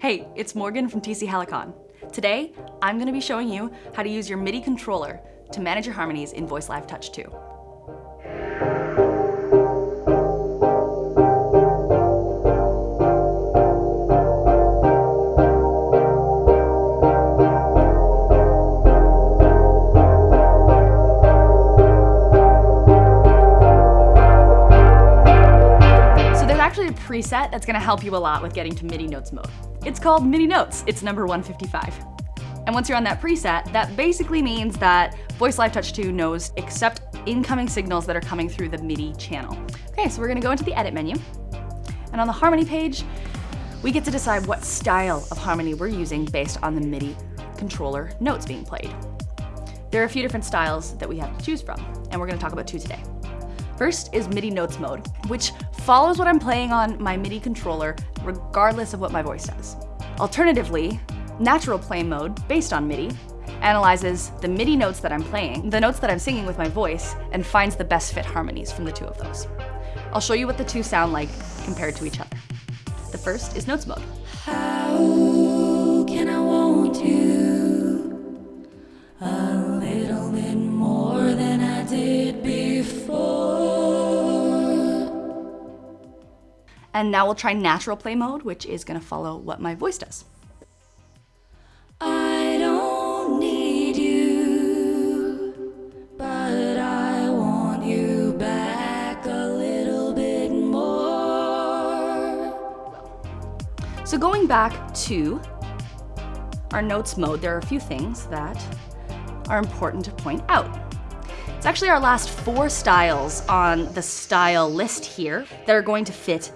Hey, it's Morgan from TC Helicon. Today, I'm gonna be showing you how to use your MIDI controller to manage your harmonies in Voice Live Touch 2. So there's actually a preset that's gonna help you a lot with getting to MIDI notes mode. It's called MIDI notes. It's number 155. And once you're on that preset, that basically means that Voice Live Touch 2 knows accept incoming signals that are coming through the MIDI channel. Okay, so we're gonna go into the edit menu. And on the harmony page, we get to decide what style of harmony we're using based on the MIDI controller notes being played. There are a few different styles that we have to choose from, and we're gonna talk about two today. First is MIDI notes mode, which follows what I'm playing on my MIDI controller regardless of what my voice says. Alternatively, natural play mode, based on MIDI, analyzes the MIDI notes that I'm playing, the notes that I'm singing with my voice, and finds the best fit harmonies from the two of those. I'll show you what the two sound like compared to each other. The first is notes mode. And now we'll try natural play mode, which is gonna follow what my voice does. I don't need you, but I want you back a little bit more. So going back to our notes mode, there are a few things that are important to point out. It's actually our last four styles on the style list here that are going to fit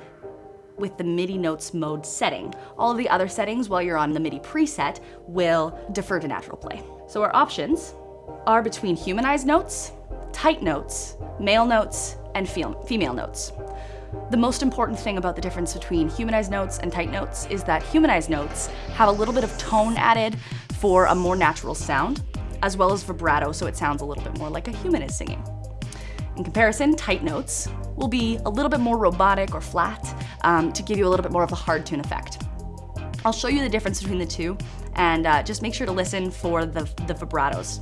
with the MIDI notes mode setting. All of the other settings while you're on the MIDI preset will defer to natural play. So our options are between humanized notes, tight notes, male notes, and female notes. The most important thing about the difference between humanized notes and tight notes is that humanized notes have a little bit of tone added for a more natural sound, as well as vibrato so it sounds a little bit more like a human is singing. In comparison, tight notes will be a little bit more robotic or flat um, to give you a little bit more of a hard tune effect. I'll show you the difference between the two and uh, just make sure to listen for the, the vibratos.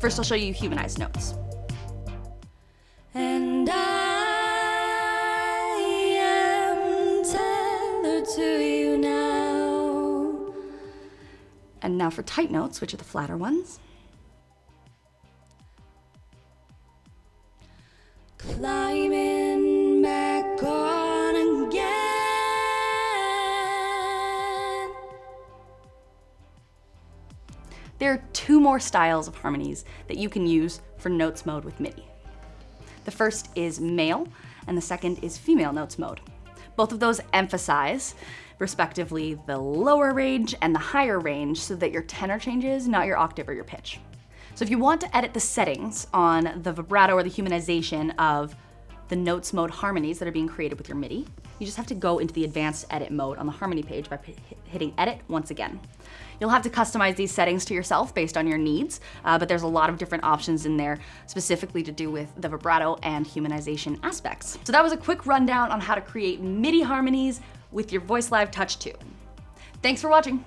First, I'll show you humanized notes. And I am tethered to you now. And now for tight notes, which are the flatter ones. climbing There are two more styles of harmonies that you can use for notes mode with MIDI. The first is male, and the second is female notes mode. Both of those emphasize, respectively, the lower range and the higher range so that your tenor changes, not your octave or your pitch. So if you want to edit the settings on the vibrato or the humanization of the notes mode harmonies that are being created with your MIDI, you just have to go into the advanced edit mode on the harmony page by hitting edit once again. You'll have to customize these settings to yourself based on your needs, uh, but there's a lot of different options in there specifically to do with the vibrato and humanization aspects. So that was a quick rundown on how to create MIDI harmonies with your Voice Live Touch 2. Thanks for watching.